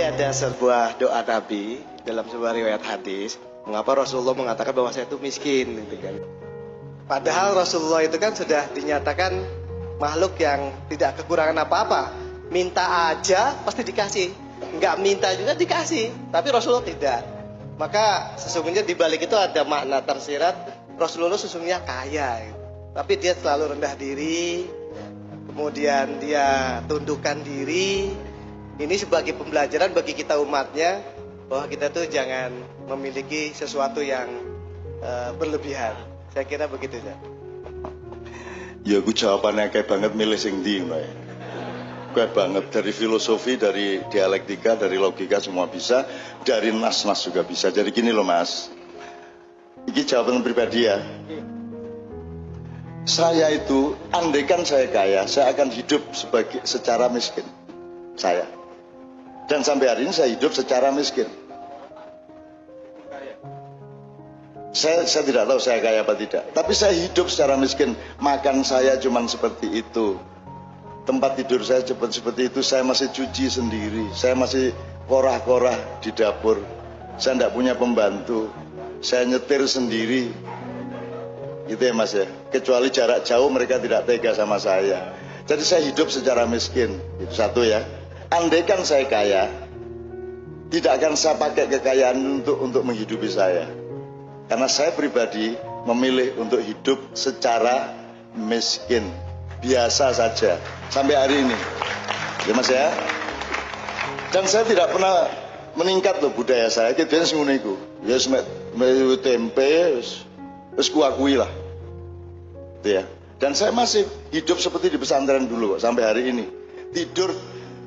ada sebuah doa Nabi dalam sebuah riwayat hadis. Mengapa Rasulullah mengatakan bahwa saya itu miskin gitu kan. Padahal Rasulullah itu kan sudah dinyatakan makhluk yang tidak kekurangan apa-apa. Minta aja pasti dikasih. Enggak minta juga dikasih. Tapi Rasulullah tidak. Maka sesungguhnya di balik itu ada makna tersirat Rasulullah sesungguhnya kaya. Gitu. Tapi dia selalu rendah diri, kemudian dia tundukkan diri. Ini sebagai pembelajaran bagi kita umatnya bahwa kita tuh jangan memiliki sesuatu yang uh, berlebihan. Saya kira begitu ya. Ya aku jawabannya kayak banget milih sing di, Kayak banget dari filosofi, dari dialektika, dari logika semua bisa, dari nas-nas juga bisa. Jadi gini loh mas, ini jawaban pribadi ya. Saya itu, andaikan saya kaya, saya akan hidup sebagai secara miskin. Saya. Dan sampai hari ini saya hidup secara miskin. Saya, saya tidak tahu saya kaya apa tidak. Tapi saya hidup secara miskin. Makan saya cuma seperti itu. Tempat tidur saya cepat seperti itu. Saya masih cuci sendiri. Saya masih korah-korah di dapur. Saya tidak punya pembantu. Saya nyetir sendiri Gitu ya mas ya. Kecuali jarak jauh mereka tidak tega sama saya. Jadi saya hidup secara miskin. Itu satu ya. Andaikan saya kaya, tidak akan saya pakai kekayaan untuk untuk menghidupi saya. Karena saya pribadi memilih untuk hidup secara miskin. Biasa saja. Sampai hari ini. Ya mas ya. Dan saya tidak pernah meningkat loh budaya saya. Kita sing ngono iku. Ya tempe, Terus kuakui lah. Gitu ya. Dan saya masih hidup seperti di pesantren dulu sampai hari ini. Tidur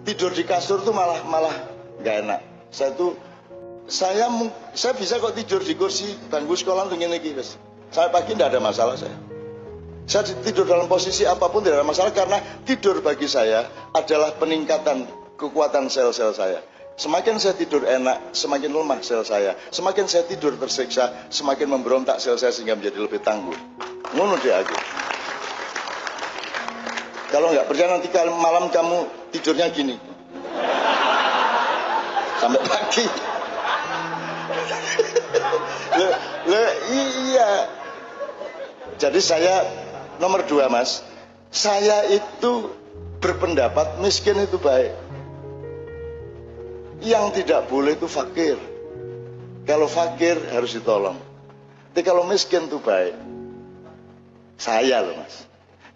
tidur di kasur tuh malah malah nggak enak. Saya tuh saya saya bisa kok tidur di kursi bangku sekolah tuh gini guys. Saya pagi tidak ada masalah saya. Saya tidur dalam posisi apa pun tidak ada masalah karena tidur bagi saya adalah peningkatan kekuatan sel-sel saya. Semakin saya tidur enak, semakin lemah sel saya. Semakin saya tidur tersiksa, semakin memberontak sel saya sehingga menjadi lebih tangguh. Ngono dia aku. Kalau nggak percaya nanti malam kamu tidurnya gini. Sampai pagi. le, le, iya. Jadi saya nomor dua mas, saya itu berpendapat miskin itu baik. Yang tidak boleh itu fakir. Kalau fakir harus ditolong. Tapi kalau miskin itu baik. Saya loh mas.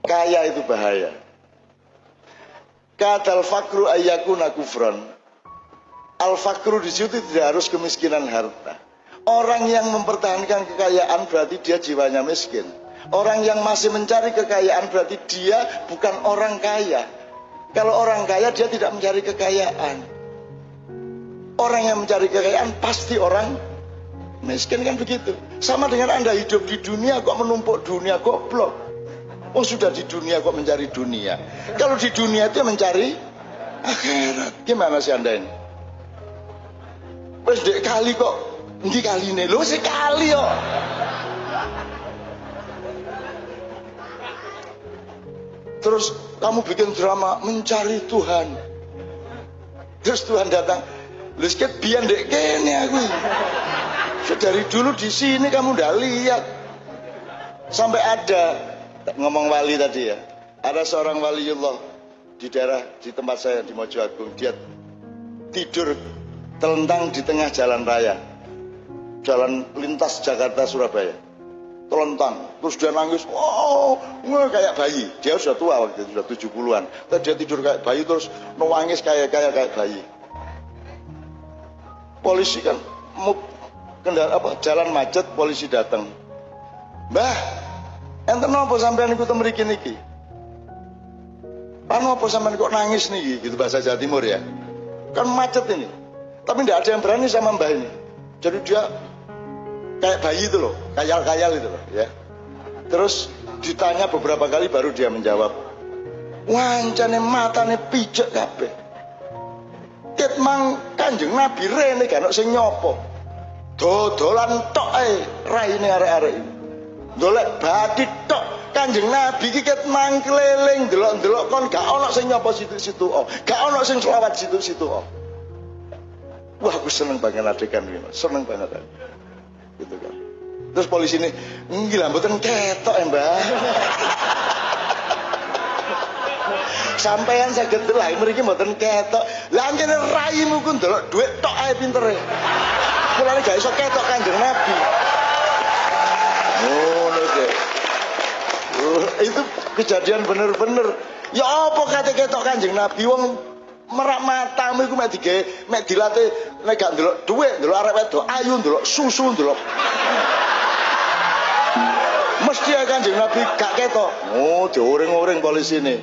Kaya itu bahaya. Kata al-fakru ayyakuna kufron. Al-fakru di situ tidak harus kemiskinan harta. Orang yang mempertahankan kekayaan berarti dia jiwanya miskin. Orang yang masih mencari kekayaan berarti dia bukan orang kaya. Kalau orang kaya dia tidak mencari kekayaan. Orang yang mencari kekayaan pasti orang miskin kan begitu. Sama dengan Anda hidup di dunia kok menumpuk dunia goblok. Oh sudah di dunia kok mencari dunia. Kalau di dunia itu mencari akhirat. Gimana sih Anda ini? Wes dek kali kok ini kali ini lo sekali kok. Terus kamu bikin drama mencari Tuhan. Terus Tuhan datang, Lu sket biar dek kene aku. Dari dulu di sini kamu udah lihat. Sampai ada ngomong wali tadi ya. Ada seorang waliullah di daerah di tempat saya di Mojoagung. Dia tidur telentang di tengah jalan raya. Jalan lintas Jakarta Surabaya. Telentang. Terus dia nangis, oh, kayak bayi. Dia sudah tua waktu itu, sudah 70-an. Terus dia tidur kayak bayi terus nangis kayak kayak kayak bayi polisi kan kendaraan apa jalan macet polisi datang mbah enten apa sampean ikut mriki niki? Panu apa sampean kok nangis nih gitu bahasa Jawa Timur ya. Kan macet ini. Tapi tidak ada yang berani sama mbah ini. Jadi dia kayak bayi itu loh kayal-kayal itu loh ya. Terus ditanya beberapa kali baru dia menjawab. Wancane matane pijak kabeh. Ket mang Kanjeng Nabi rene kan sing nyopo. Dodolan tok ae raine arek-arek. Golek bathi tok Kanjeng Nabi iki ket mang keliling delok-delok kon gak ana sing nyopo situ-situ oh. Gak ana sing selawat situ-situ oh. Wah, aku seneng banget adegan ini, seneng banget. Gitu kan. Terus polisi ini, gila, betul ketok ya mbak. Sampean saged delok mriki mboten ketok. Lah anjene raimu ku ndelok dhuwit tok ae pintere. Mulane gak iso ketok Kanjeng Nabi. Ngono oh, uh, itu kejadian bener-bener. Ya apa kate ketok Kanjeng Nabi? Wong merak matamu iku mek dige mek dilatih nek gak ndelok dhuwit ndelok arek wedok ayu ndelok susu ndelok. Mesti ya kanjeng Nabi gak ketok. Oh dioring-oring polisi ini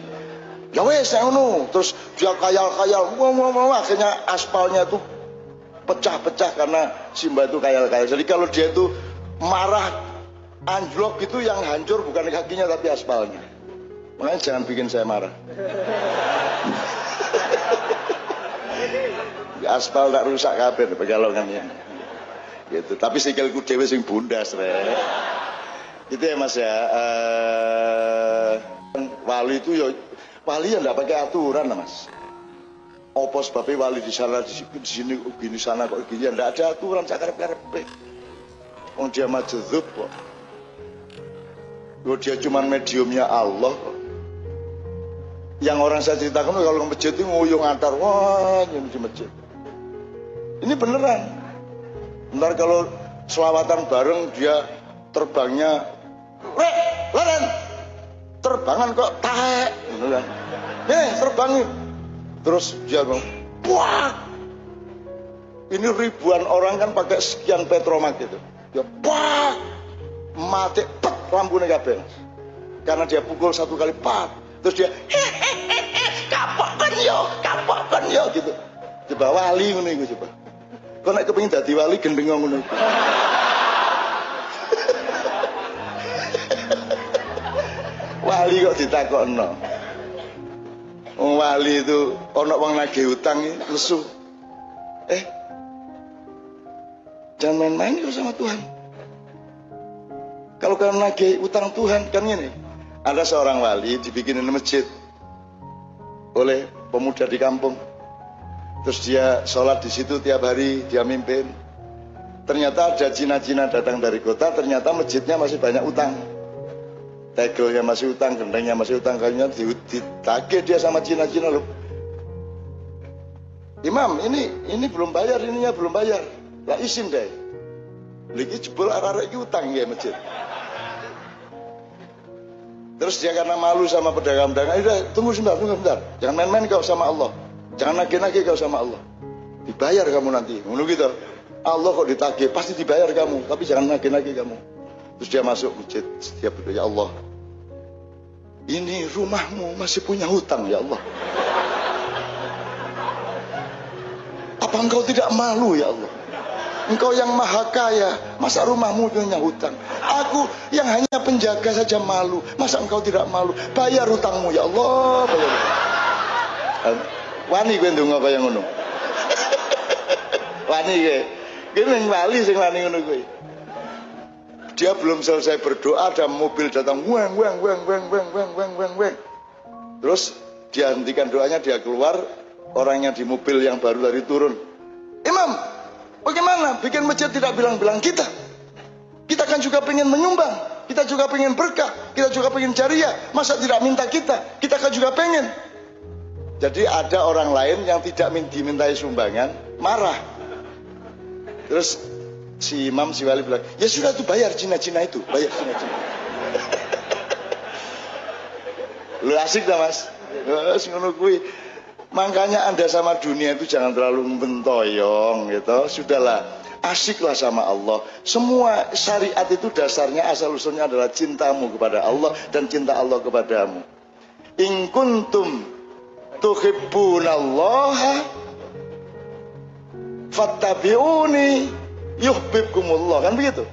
ya wes ngono. Terus dia kayal-kayal. Wah akhirnya aspalnya tuh pecah-pecah karena Simba itu kayal-kayal. Jadi kalau dia itu marah anjlok itu yang hancur bukan kakinya tapi aspalnya. Makanya jangan bikin saya marah. Aspal tak rusak kabeh pegalongan ya. Gitu. Tapi sikilku dhewe sing bundas re itu ya mas ya. Uh, wali itu ya wali yang tidak pakai aturan mas. Opo sebabnya wali di sana di sini, gini sana kok gini tidak ada aturan cakar karep Oh dia majedzub kok oh, dia cuma mediumnya Allah yang orang saya ceritakan kalau ke masjid itu nguyung antar wah ini di masjid. Ini beneran. Ntar kalau selawatan bareng dia terbangnya rek leren. Terbangan kok tahe gitu kan. Nih terbang terus dia bilang wah ini ribuan orang kan pakai sekian petromak gitu dia wah mati pet lampu kabeh. Karena dia pukul satu kali pat. Terus dia hehehe kapok kan yo kapok kan yo gitu. Coba wali ngono iku coba. Kok nek kepengin dadi wali gendeng ngono wali kok ditakokno. Wong wali itu ana wong nagih utang lesu. Eh jangan main-main kok sama Tuhan kalau kalian nagih utang Tuhan kan ini ada seorang wali dibikinin masjid oleh pemuda di kampung terus dia sholat di situ tiap hari dia mimpin ternyata ada Cina-Cina datang dari kota ternyata masjidnya masih banyak utang tegelnya masih utang, gendengnya masih utang, kayaknya ditagih dia sama Cina-Cina loh. Imam, ini ini belum bayar, ininya belum bayar. Lah izin deh. Lagi jebol arah-arah utang ya masjid. Terus dia karena malu sama pedagang-pedagang, udah tunggu sebentar, tunggu sebentar. Jangan main-main kau sama Allah. Jangan nagih-nagih kau sama Allah. Dibayar kamu nanti. Menurut gitu. Allah kok ditagih, pasti dibayar kamu. Tapi jangan nagih-nagih kamu. Terus dia masuk masjid, setiap berdoa, ya Allah, ini rumahmu masih punya hutang ya Allah. Apa engkau tidak malu ya Allah? Engkau yang maha kaya, masa rumahmu punya hutang? Aku yang hanya penjaga saja malu, masa engkau tidak malu? Bayar hutangmu ya Allah, bayar. Wani gue ndonga kaya ngono. Wani gue. Gue wali sing wani ngono gue. Dia belum selesai berdoa, ada mobil datang, weng, weng, weng, weng, weng, weng, weng, weng, weng. Terus dia hentikan doanya, dia keluar, orang yang di mobil yang baru dari turun. Imam, bagaimana bikin masjid tidak bilang-bilang kita? Kita kan juga pengen menyumbang, kita juga pengen berkah, kita juga pengen jariah. Masa tidak minta kita? Kita kan juga pengen. Jadi ada orang lain yang tidak dimintai sumbangan, marah. Terus si imam si wali bilang ya sudah tuh bayar Cina-Cina itu bayar Cina-Cina lu asik dah mas ngono kui makanya anda sama dunia itu jangan terlalu mentoyong gitu. Sudahlah asiklah sama Allah. Semua syariat itu dasarnya asal usulnya adalah cintamu kepada Allah dan cinta Allah kepadamu. In kuntum tuhibbunallaha fattabi'uni yuhibbukumullah. Kan begitu?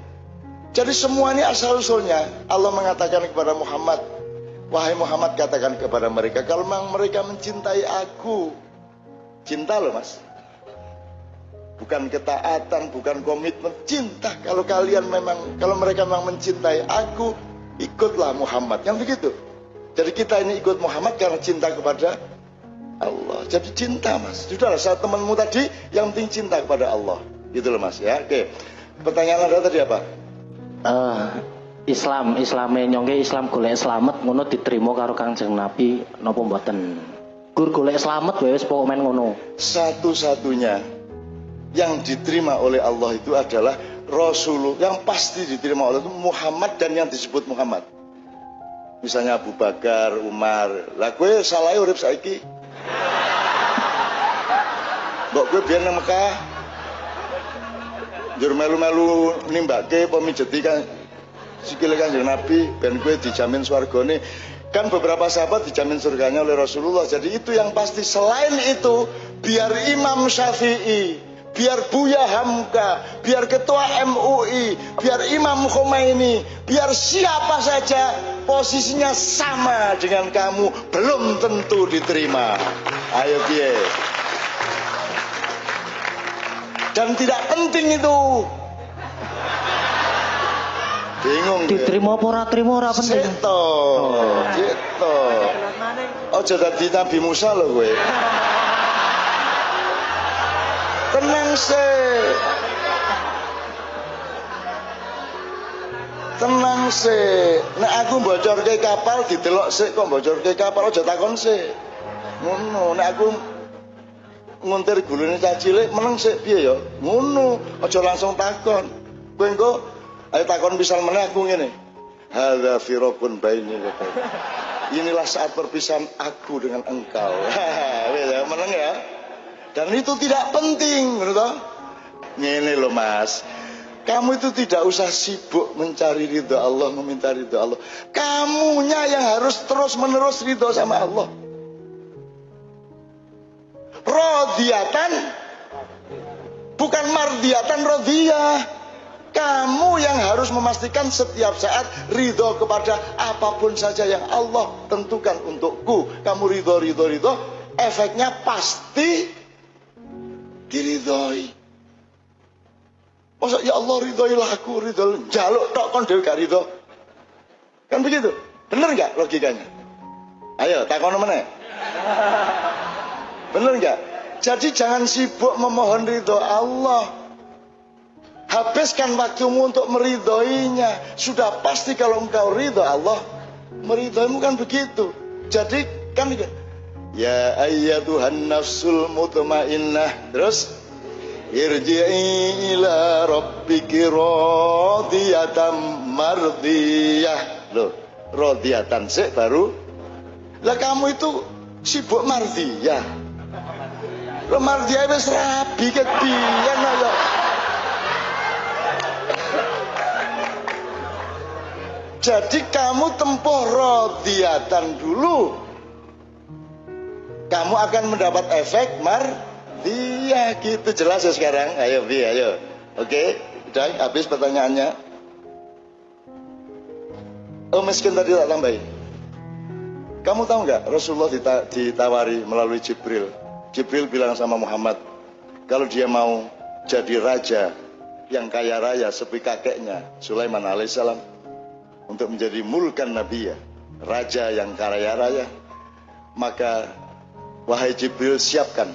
Jadi semua ini asal usulnya. Allah mengatakan kepada Muhammad wahai Muhammad katakan kepada mereka kalau memang mereka mencintai aku cinta loh mas bukan ketaatan bukan komitmen cinta kalau kalian memang kalau mereka memang mencintai aku ikutlah Muhammad kan begitu jadi kita ini ikut Muhammad karena cinta kepada Allah. Jadi cinta mas. Sudahlah saat temanmu tadi yang penting cinta kepada Allah. Gitu loh mas ya. Oke. Pertanyaan anda tadi apa? Uh, Islam, Islame nyongke Islam golek slamet ngono diterima karo Kangjeng Nabi napa mboten? Gur golek slamet wae wis pokok men ngono. Satu-satunya yang diterima oleh Allah itu adalah Rasulullah yang pasti diterima oleh Muhammad dan yang disebut Muhammad. Misalnya Abu Bakar, Umar. Lah gue salah urip saiki. Mbok gue biar nang Mekah. Jur melu-melu nimbake pemijeti kan sikile Kanjeng Nabi ben gue dijamin swargane. Kan beberapa sahabat dijamin surganya oleh Rasulullah. Jadi itu yang pasti. Selain itu, biar Imam Syafi'i, biar Buya Hamka, biar Ketua MUI, biar Imam Khomeini, biar siapa saja posisinya sama dengan kamu belum tentu diterima. Ayo biar. Dan tidak penting itu. Bingung. Diterima apa ora trima ora penting. Seto, gitu. Ojo dadi Nabi Musa lho kowe. Tenang sih. Tenang sih. Nek aku bocorke kapal didelok sik kok bocorke kapal aja takon sik. Ngono, nek aku nguntir gulune cah cilik meneng sik piye ya? Ngono, aja langsung takon. Kowe engko ayo takon pisah meneh aku ngene. Hadza firaqun baini. Inilah saat perpisahan aku dengan engkau. Ya, meneng ya. Dan itu tidak penting? Ngene loh Mas. Kamu itu tidak usah sibuk mencari ridho Allah, meminta ridho Allah. Kamunya yang harus terus menerus ridho sama Allah. Rodiatan bukan mardiatan rodiyah. Kamu yang harus memastikan setiap saat ridho kepada apa pun saja yang Allah tentukan untukku. Kamu ridho, ridho, ridho. Efeknya pasti diridhoi. Masa ya Allah ridhoilah aku, ridho jaluk tok kon gak ridho. Kan begitu? Bener nggak logikanya? Ayo takon meneh. Bener nggak? Jadi jangan sibuk memohon ridho Allah. Habiskan waktumu untuk meridhoinya. Sudah pasti kalau engkau ridho Allah, meridhoimu kan begitu. Jadi kan Ya ayyatuhan nafsul mutmainnah. Terus irji'i ila rabbiki radiyatan mardiyah. Loh, radiyatan sih baru. Lah kamu itu sibuk mardiyah. Lo mardiyah wis rabi ket biyen Jadi kamu tempuh rodiatan dulu. Kamu akan mendapat efek mar dia gitu jelas ya sekarang. Ayo Bi, ayo. Oke, udah habis pertanyaannya. Oh miskin tadi tak tambahin. Kamu tahu nggak Rasulullah dita ditawari melalui Jibril. Jibril bilang sama Muhammad, kalau dia mau jadi raja yang kaya raya seperti kakeknya Sulaiman alaihissalam untuk menjadi mulkan Nabi ya, raja yang kaya raya, maka wahai Jibril siapkan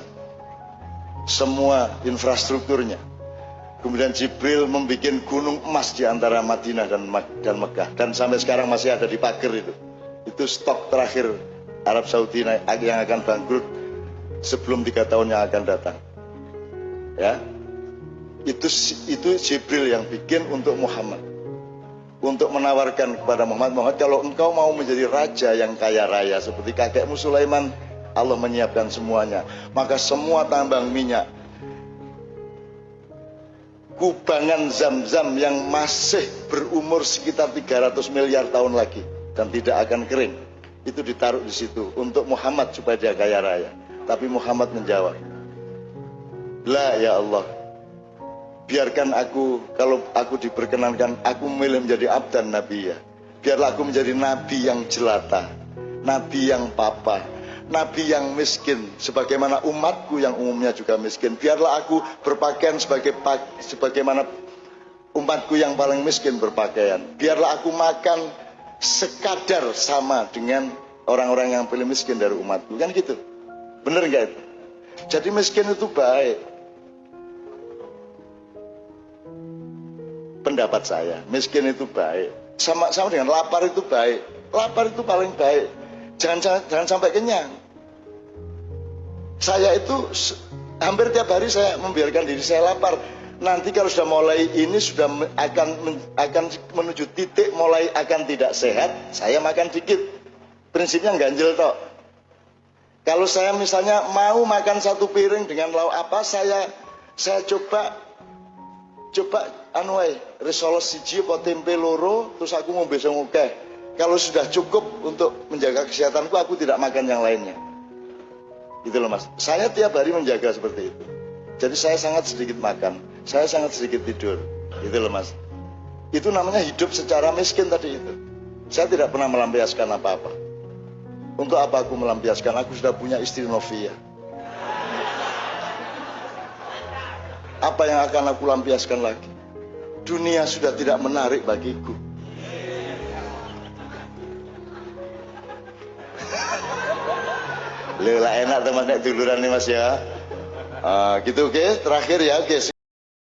semua infrastrukturnya. Kemudian Jibril membuat gunung emas di antara Madinah dan dan Mekah dan sampai sekarang masih ada di pagar itu. Itu stok terakhir Arab Saudi yang akan bangkrut sebelum tiga tahun yang akan datang. Ya, itu itu Jibril yang bikin untuk Muhammad untuk menawarkan kepada Muhammad Muhammad kalau engkau mau menjadi raja yang kaya raya seperti kakekmu Sulaiman Allah menyiapkan semuanya. Maka semua tambang minyak kubangan zam-zam yang masih berumur sekitar 300 miliar tahun lagi dan tidak akan kering itu ditaruh di situ untuk Muhammad supaya dia kaya raya. Tapi Muhammad menjawab La ya Allah biarkan aku kalau aku diperkenankan aku memilih menjadi abdan nabi ya. Biarlah aku menjadi nabi yang jelata nabi yang papa nabi yang miskin. Sebagaimana umatku yang umumnya juga miskin. Biarlah aku berpakaian sebagai sebagaimana umatku yang paling miskin berpakaian. Biarlah aku makan sekadar sama dengan orang-orang yang paling miskin dari umatku. Kan gitu? Bener nggak itu? Jadi miskin itu baik. Pendapat saya, miskin itu baik. Sama sama dengan lapar itu baik. Lapar itu paling baik. Jangan jangan, sampai kenyang. Saya itu hampir tiap hari saya membiarkan diri saya lapar. Nanti kalau sudah mulai ini sudah akan akan menuju titik mulai akan tidak sehat, saya makan dikit. Prinsipnya ganjil tok. Kalau saya misalnya mau makan satu piring dengan lauk apa, saya saya coba coba anu wae, risoles siji apa tempe loro, terus aku mau besok oke. Kalau sudah cukup untuk menjaga kesehatanku, aku tidak makan yang lainnya. Gitu loh mas. Saya tiap hari menjaga seperti itu. Jadi saya sangat sedikit makan, saya sangat sedikit tidur. Gitu loh mas. Itu namanya hidup secara miskin tadi itu. Saya tidak pernah melampiaskan apa-apa. Untuk apa aku melampiaskan? Aku sudah punya istri Novia. Apa yang akan aku lampiaskan lagi? Dunia sudah tidak menarik bagiku. Lila enak teman duluran nih mas ya. Ah, gitu oke. Terakhir ya oke.